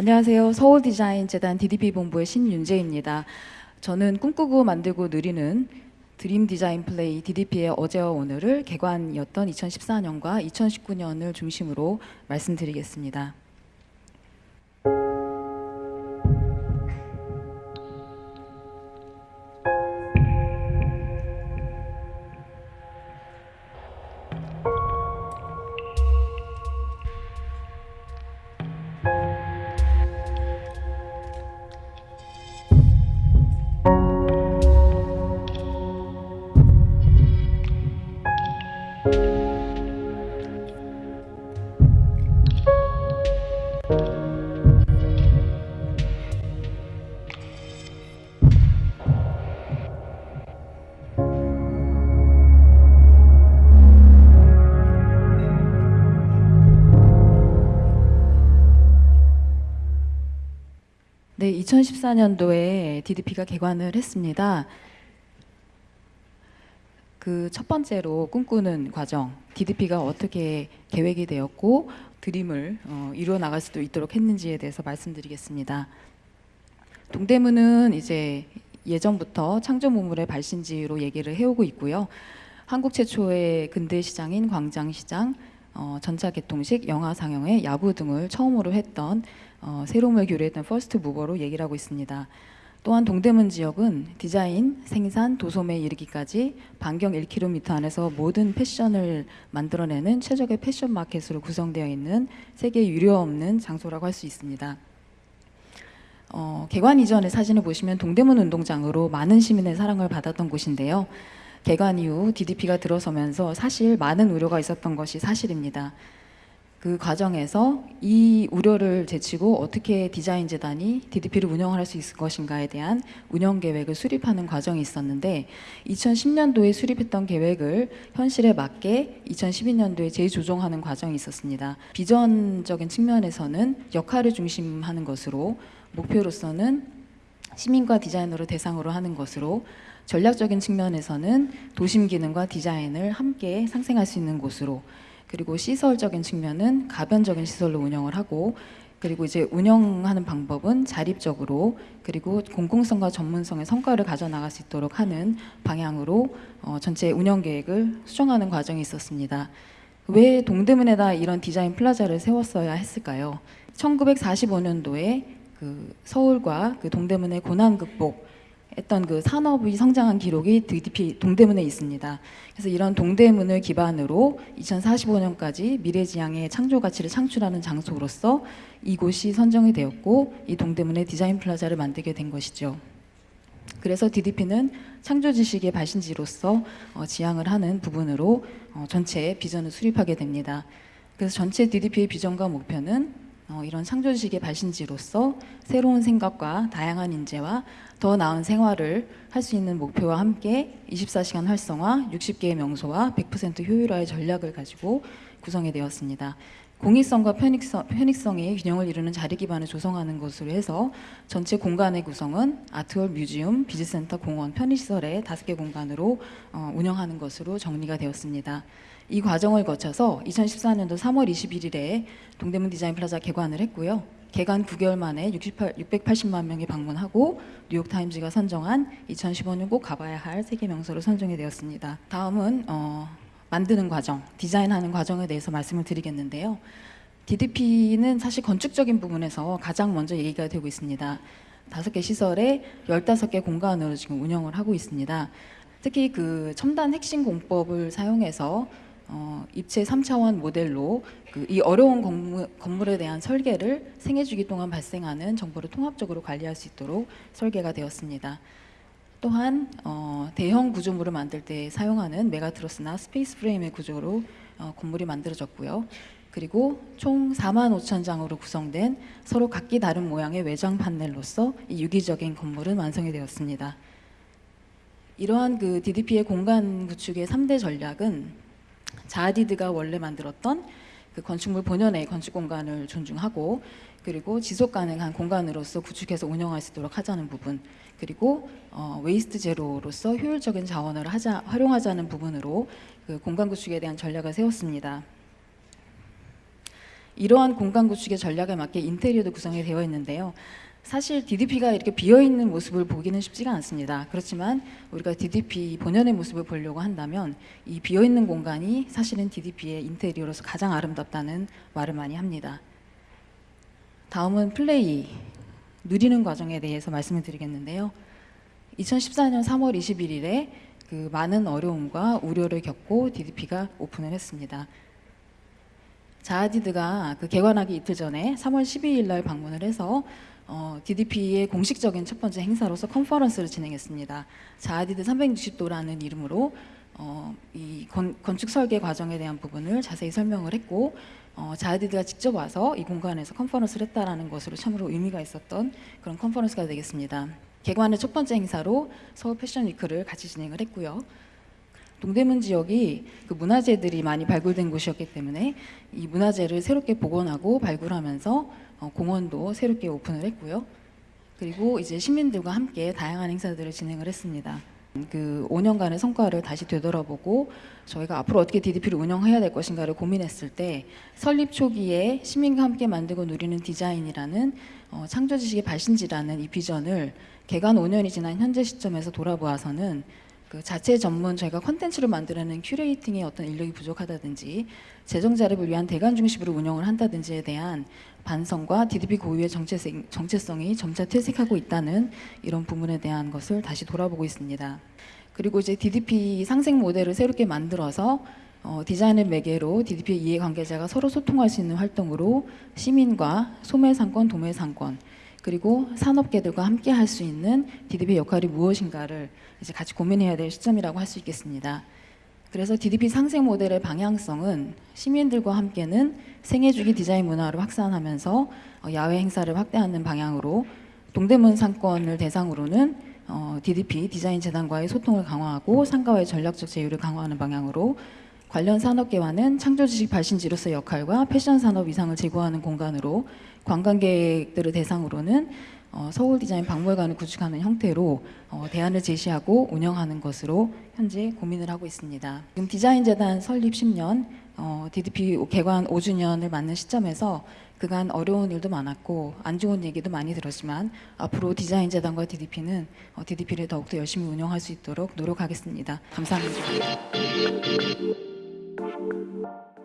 안녕하세요. 서울디자인재단 DDP본부의 신윤재입니다. 저는 꿈꾸고 만들고 누리는 드림 디자인 플레이 DDP의 어제와 오늘을 개관이었던 2014년과 2019년을 중심으로 말씀드리겠습니다. 네, 2014년도에 DDP가 개관을 했습니다. 그 첫 번째로 꿈꾸는 과정, DDP가 어떻게 계획이 되었고 드림을 어, 이루어 나갈 수도 있도록 했는지에 대해서 말씀드리겠습니다. 동대문은 이제 예전부터 창조 문물의 발신지로 얘기를 해오고 있고요. 한국 최초의 근대 시장인 광장시장, 어, 전차 개통식, 영화 상영회, 야구 등을 처음으로 했던 어, 새로움을 교류했던 first mover로 얘기를 하고 있습니다. 또한 동대문 지역은 디자인, 생산, 도소매에 이르기까지 반경 1km 안에서 모든 패션을 만들어내는 최적의 패션 마켓으로 구성되어 있는 세계 유례 없는 장소라고 할 수 있습니다. 어, 개관 이전의 사진을 보시면 동대문 운동장으로 많은 시민의 사랑을 받았던 곳인데요. 개관 이후 DDP가 들어서면서 사실 많은 우려가 있었던 것이 사실입니다. 그 과정에서 이 우려를 제치고 어떻게 디자인 재단이 DDP를 운영할 수 있을 것인가에 대한 운영 계획을 수립하는 과정이 있었는데 2010년도에 수립했던 계획을 현실에 맞게 2012년도에 재조정하는 과정이 있었습니다. 비전적인 측면에서는 역할을 중심하는 것으로 목표로서는 시민과 디자이너를 대상으로 하는 것으로 전략적인 측면에서는 도심 기능과 디자인을 함께 상생할 수 있는 곳으로 그리고 시설적인 측면은 가변적인 시설로 운영을 하고 그리고 이제 운영하는 방법은 자립적으로 그리고 공공성과 전문성의 성과를 가져 나갈 수 있도록 하는 방향으로 어, 전체 운영 계획을 수정하는 과정이 있었습니다. 왜 동대문에다 이런 디자인 플라자를 세웠어야 했을까요? 1945년도에 그 서울과 그 동대문의 고난 극복 했던 그 산업이 성장한 기록이 DDP 동대문에 있습니다. 그래서 이런 동대문을 기반으로 2045년까지 미래지향의 창조 가치를 창출하는 장소로서 이곳이 선정이 되었고 이 동대문에 디자인 플라자를 만들게 된 것이죠. 그래서 DDP는 창조 지식의 발신지로서 어, 지향을 하는 부분으로 어, 전체 비전을 수립하게 됩니다. 그래서 전체 DDP의 비전과 목표는 어, 이런 창조지식의 발신지로서 새로운 생각과 다양한 인재와 더 나은 생활을 할 수 있는 목표와 함께 24시간 활성화, 60개의 명소와 100% 효율화의 전략을 가지고 구성이 되었습니다. 공익성과 편익성, 편익성의 균형을 이루는 자리 기반을 조성하는 것으로 해서 전체 공간의 구성은 art hall, museum, biz center, 공원, 편의시설의 다섯 개 공간으로 어, 운영하는 것으로 정리가 되었습니다. 이 과정을 거쳐서 2014년도 3월 21일에 동대문 디자인 플라자 개관을 했고요. 개관 9개월 만에 68, 680만 명이 방문하고 뉴욕타임즈가 선정한 2015년 꼭 가봐야 할 세계 명소로 선정이 되었습니다. 다음은 어, 만드는 과정, 디자인하는 과정에 대해서 말씀을 드리겠는데요. DDP는 사실 건축적인 부분에서 가장 먼저 얘기가 되고 있습니다. 다섯 개 시설에 15개 공간으로 지금 운영을 하고 있습니다. 특히 그 첨단 핵심 공법을 사용해서 어, 입체 3차원 모델로 그 이 어려운 건물, 건물에 대한 설계를 생애주기 동안 발생하는 정보를 통합적으로 관리할 수 있도록 설계가 되었습니다. 또한 어, 대형 구조물을 만들 때 사용하는 mega truss나 space frame의 구조로 어, 건물이 만들어졌고요. 그리고 총 4만 5천 장으로 구성된 서로 각기 다른 모양의 외장 판넬로서 이 유기적인 건물은 완성이 되었습니다. 이러한 그 DDP의 공간 구축의 3대 전략은 자하디드가 원래 만들었던 그 건축물 본연의 건축 공간을 존중하고 그리고 지속 가능한 공간으로서 구축해서 운영할 수 있도록 하자는 부분 그리고 어, waste zero로서 효율적인 자원을 하자, 활용하자는 부분으로 그 공간 구축에 대한 전략을 세웠습니다. 이러한 공간 구축의 전략에 맞게 인테리어도 구성이 되어 있는데요. 사실 DDP가 이렇게 비어 있는 모습을 보기는 쉽지가 않습니다. 그렇지만 우리가 DDP 본연의 모습을 보려고 한다면 이 비어 있는 공간이 사실은 DDP의 인테리어로서 가장 아름답다는 말을 많이 합니다. 다음은 플레이 누리는 과정에 대해서 말씀을 드리겠는데요. 2014년 3월 21일에 그 많은 어려움과 우려를 겪고 DDP가 오픈을 했습니다. 자하디드가 그 개관하기 이틀 전에 3월 12일 날 방문을 해서 어, DDP의 공식적인 첫 번째 행사로서 컨퍼런스를 진행했습니다. 자하디드 360도라는 이름으로 어, 이 건, 건축 설계 과정에 대한 부분을 자세히 설명을 했고 어, 자하디드가 직접 와서 이 공간에서 컨퍼런스를 했다라는 것으로 참으로 의미가 있었던 그런 컨퍼런스가 되겠습니다. 개관의 첫 번째 행사로 서울 패션 위크를 같이 진행을 했고요. 동대문 지역이 그 문화재들이 많이 발굴된 곳이었기 때문에 이 문화재를 새롭게 복원하고 발굴하면서 어, 공원도 새롭게 오픈을 했고요. 그리고 이제 시민들과 함께 다양한 행사들을 진행을 했습니다. 그 5년간의 성과를 다시 되돌아보고 저희가 앞으로 어떻게 DDP를 운영해야 될 것인가를 고민했을 때 설립 초기에 시민과 함께 만들고 누리는 디자인이라는 어, 창조 지식의 발신지라는 이 비전을 개관 5년이 지난 현재 시점에서 돌아보아서는 그 자체 전문 저희가 컨텐츠를 만들어내는 curating의 어떤 인력이 부족하다든지 재정 자립을 위한 대관 중심으로 운영을 한다든지에 대한 반성과 DDP 고유의 정체성, 정체성이 점차 퇴색하고 있다는 이런 부분에 대한 것을 다시 돌아보고 있습니다. 그리고 이제 DDP 상생 모델을 새롭게 만들어서 어, 디자인을 매개로 DDP 이해관계자가 서로 소통할 수 있는 활동으로 시민과 소매상권, 도매상권 그리고 산업계들과 함께 할 수 있는 DDP 역할이 무엇인가를 이제 같이 고민해야 될 시점이라고 할 수 있겠습니다. 그래서 DDP 상생 모델의 방향성은 시민들과 함께는 생애주기 디자인 문화를 확산하면서 어, 야외 행사를 확대하는 방향으로 동대문 상권을 대상으로는 어, DDP 디자인 재단과의 소통을 강화하고 상가와의 전략적 제휴를 강화하는 방향으로 관련 산업계와는 창조지식 발신지로서의 역할과 패션 산업 이상을 제고하는 공간으로 관광객들을 대상으로는 어, 서울 디자인 박물관을 구축하는 형태로 어, 대안을 제시하고 운영하는 것으로 현재 고민을 하고 있습니다. 지금 디자인 재단 설립 10년, 어, DDP 개관 5주년을 맞는 시점에서 그간 어려운 일도 많았고 안 좋은 얘기도 많이 들었지만 앞으로 디자인 재단과 DDP는 어, DDP를 더욱더 열심히 운영할 수 있도록 노력하겠습니다. 감사합니다. Thank you.